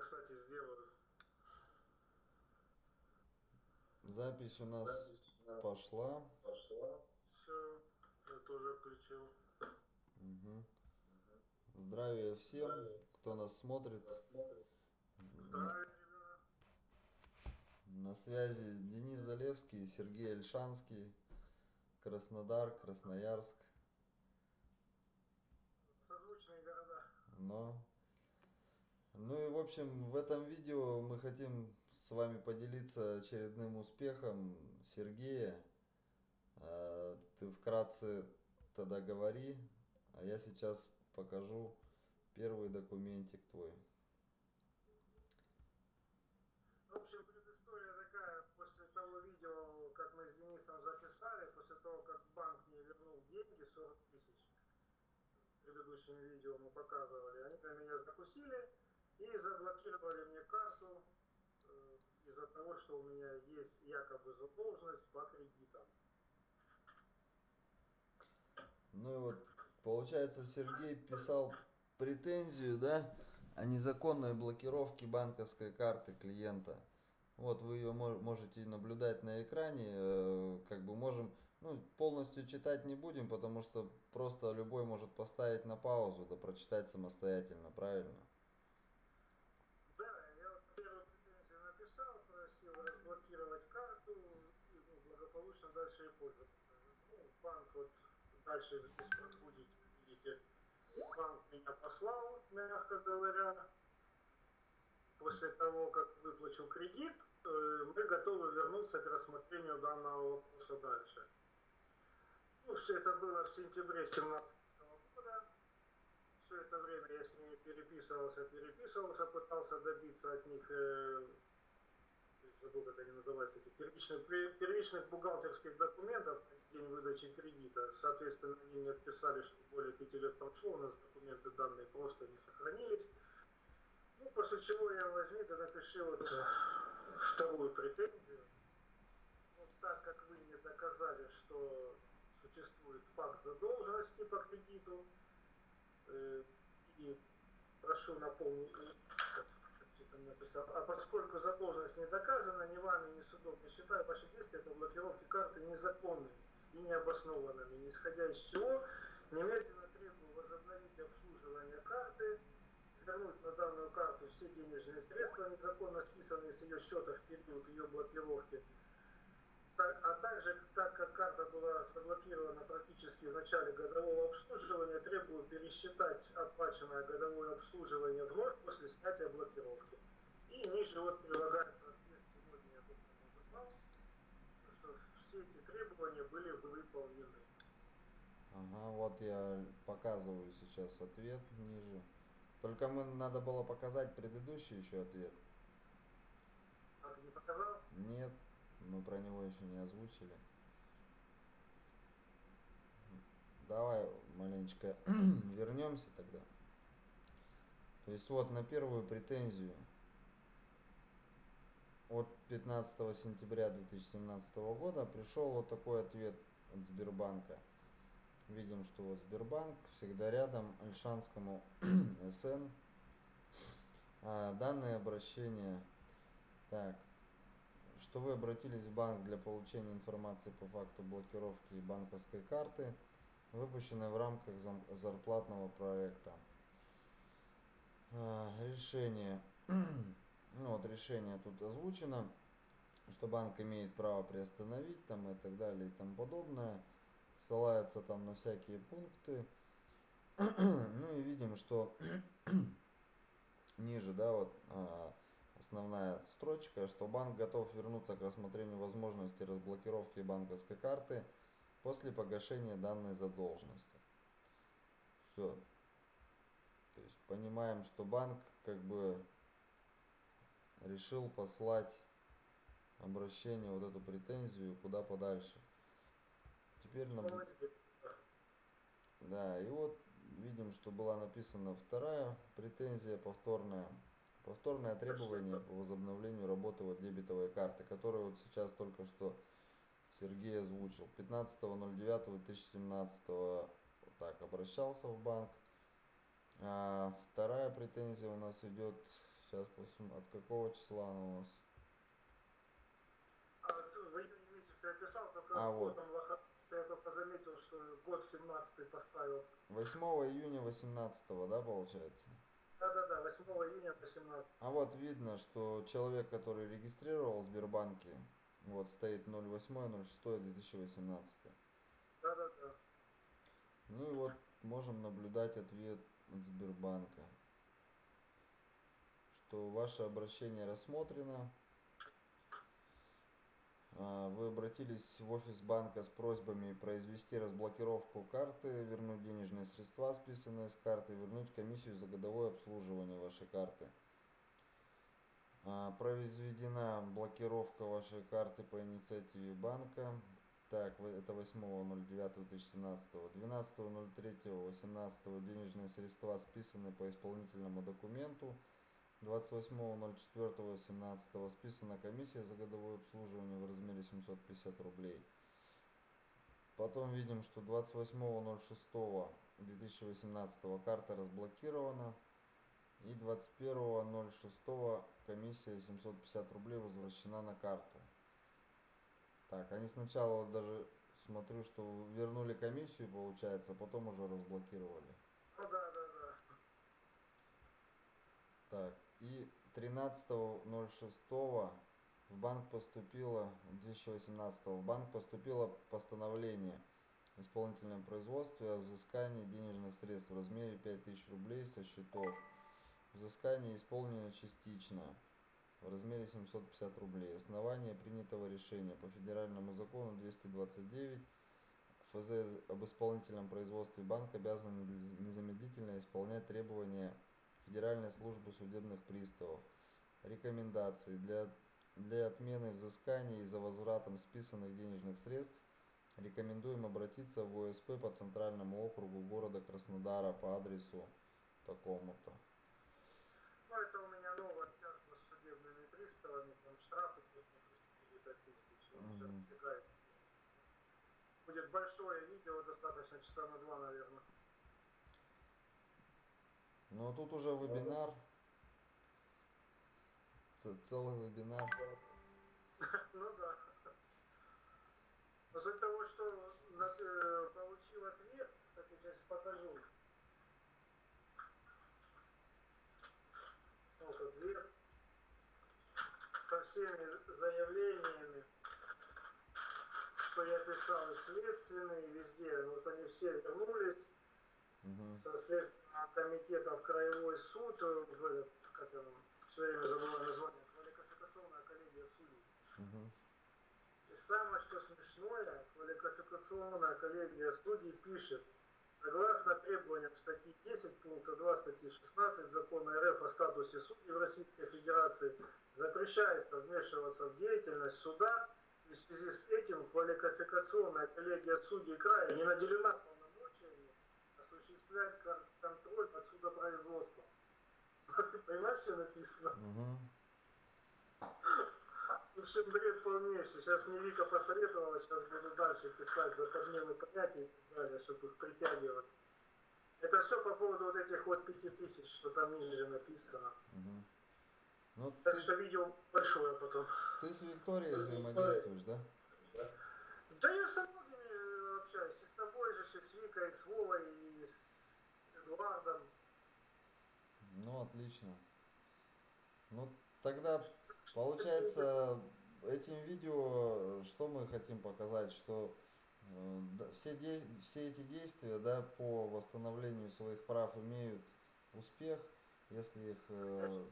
кстати, сделаю. Запись у нас пошла. Пошла. Все, я тоже включил. Угу. Здравия всем, кто нас смотрит. Здравия. На связи Денис Залевский, Сергей Альшанский, Краснодар, Красноярск. Созвучные города. Но... Ну и в общем, в этом видео мы хотим с вами поделиться очередным успехом Сергея. А, Ты вкратце тогда говори, а я сейчас покажу первый документик твой. В общем, предыстория такая, после того видео, как мы с Денисом записали, после того, как банк мне вернул деньги, 40 тысяч, в предыдущем видео мы показывали, они на меня закусили и заблокировали мне карту э, из-за того, что у меня есть якобы задолженность по кредитам. Ну и вот, получается, Сергей писал претензию, да, о незаконной блокировке банковской карты клиента. Вот вы ее можете наблюдать на экране, э, как бы можем, ну, полностью читать не будем, потому что просто любой может поставить на паузу, да прочитать самостоятельно, правильно? Да, я вот первую претензию написал, просил разблокировать карту и благополучно дальше и пользоваться. Ну, банк вот дальше из-под видите, банк меня послал, мягко говоря. После того, как выплачу кредит, э, мы готовы вернуться к рассмотрению данного вопроса дальше. Ну, все это было в сентябре 2017 года. Все это время я с ними переписывался, переписывался, пытался добиться от них э, забыл, как они называются, эти первичных, первичных бухгалтерских документов день выдачи кредита. Соответственно, они мне отписали, что более пяти лет прошло, у нас документы данные просто не сохранились. Ну, после чего я возьми, да напиши вот вторую претензию. Вот так как вы не доказали, что существует факт задолженности по кредиту, э, и прошу напомнить, а поскольку задолженность не доказана ни вами, ни судом, не считаю ваши действия по блокировке карты незаконными и необоснованными, исходя из чего немедленно требую возобновить обслуживание карты, вернуть на данную карту все денежные средства, незаконно списанные с ее счета в период ее блокировки, а также, так как карта была заблокирована практически в начале годового обслуживания, требую пересчитать оплаченное годовое обслуживание вновь после снятия блокировки. И ниже вот прилагается ответ сегодня я только забрал, что все эти требования были выполнены. Ага, вот я показываю сейчас ответ ниже. Только мы надо было показать предыдущий еще ответ. А ты не показал? Нет. Мы про него еще не озвучили. Давай маленечко вернемся тогда. То есть вот на первую претензию от 15 сентября 2017 года пришел вот такой ответ от Сбербанка. Видим, что вот Сбербанк всегда рядом Альшанскому СН. А, данное обращение. Так, что вы обратились в банк для получения информации по факту блокировки банковской карты, выпущенной в рамках зарплатного проекта. А, решение. Ну вот решение тут озвучено, что банк имеет право приостановить там и так далее и тому подобное. Ссылается там на всякие пункты. Ну и видим, что ниже, да, вот а, основная строчка, что банк готов вернуться к рассмотрению возможности разблокировки банковской карты после погашения данной задолженности. Все. То есть понимаем, что банк как бы решил послать обращение, вот эту претензию куда подальше. Теперь нам... Да, и вот видим, что была написана вторая претензия повторная Повторное требование по возобновлению работы вот дебетовой карты, которую вот сейчас только что Сергей озвучил. 15.09.2017 вот так обращался в банк. А вторая претензия у нас идет Сейчас посмотрим, от какого числа она у нас. А вот в июне месяце я писал, только А, вот. я только заметил, что год 17 поставил. 8 июня 18, да, получается? Да-да-да, 8 июня 18. А вот видно, что человек, который регистрировал в Сбербанке, вот стоит 08.06.2018. Да-да-да. Ну и вот можем наблюдать ответ от Сбербанка, что ваше обращение рассмотрено. А, Вы обратились в офис банка с просьбами произвести разблокировку карты, вернуть денежные средства, списанные с карты, вернуть комиссию за годовое обслуживание вашей карты. А, Произведена блокировка вашей карты по инициативе банка. Так, это 8.09.2017. 12.03.18 денежные средства списаны по исполнительному документу. 28.04.17 списана комиссия за годовое обслуживание в размере 750 рублей. Потом видим, что 28.06.2018 карта разблокирована. И 21.06 комиссия 750 рублей возвращена на карту. Так, они сначала даже смотрю, что вернули комиссию, получается, потом уже разблокировали. Ну да-да-да. Так, и 13.06 в банк поступило, 2018 в банк поступило постановление исполнительном производстве о взыскании денежных средств в размере 5000 рублей со счетов. Взыскание исполнено частично в размере 750 рублей. Основание принятого решения по федеральному закону 229 ФЗ об исполнительном производстве банк обязан нез- незамедлительно исполнять требования Федеральной службы судебных приставов. Рекомендации для, для отмены взысканий и за возвратом списанных денежных средств рекомендуем обратиться в ОСП по Центральному округу города Краснодара по адресу такому-то. Ну это у меня новая тяжба с судебными приставами, там штрафы будет от тысяч. Всё Мгм. разбегается. Будет большое видео, достаточно часа на два, наверное. Ну а тут уже вебинар. Целый вебинар. Ну да. Но суть того, что э, получил ответ, кстати, сейчас покажу. Вот ответ. Со всеми заявлениями, что я писал и следственные, везде, вот они все вернулись Мгм. со Следственного комитета в Краевой суд, э, в этот, как оно, все время забываю название, квалификационная коллегия судей. Мгм. И самое что смешное, квалификационная коллегия судей пишет, согласно требованиям статьи 10 пункта 2 статьи 16 закона РФ о статусе судей в Российской Федерации, запрещается вмешиваться в деятельность суда, и в связи с этим квалификационная коллегия судей края не наделена полномочиями осуществлять кон- контроль над судопроизводством. Ты понимаешь, что написано? Мгм. В общем, бред полнейший. Сейчас мне Вика посоветовала, сейчас буду дальше писать за подмену понятий и так далее, чтобы их притягивать. Это все по поводу вот этих вот пяти тысяч, что там ниже написано. Ну, Так ты, что видео большое потом. ты с Викторией взаимодействуешь, да? Да я со многими э, общаюсь. И с тобой же, и с Викой, и с Вовой, и с Эдуардом. Ну, отлично. Ну, тогда, получается, этим видео, что мы хотим показать, что э, все, дей- все эти действия, да, по восстановлению своих прав имеют успех, если их, э,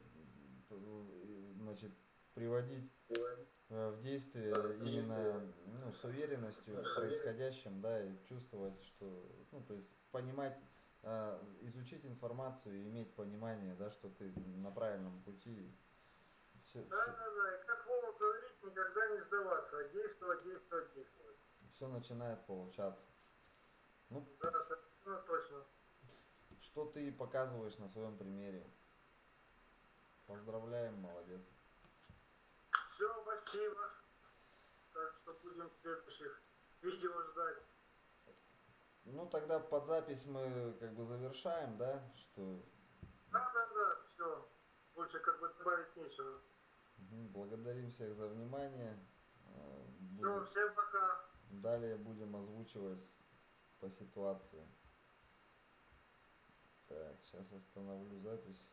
значит, приводить э, в действие именно ну, с уверенностью в происходящем, да, и чувствовать, что, ну, то есть понимать, изучить информацию и иметь понимание, да, что ты на правильном пути. Все, Да, да, да. И как Вова говорит, никогда не сдаваться, а действовать, действовать, действовать. начинает получаться. Ну, Да, совершенно точно. что ты показываешь на своем примере. Поздравляем, молодец. Все, спасибо. Так что будем следующих видео ждать. Ну, тогда под запись мы как бы завершаем, да, что Да, да, да, все. больше как бы добавить нечего. Благодарим всех за внимание. Э, Все, буду- всем пока. Далее будем озвучивать по ситуации. Так, сейчас остановлю запись.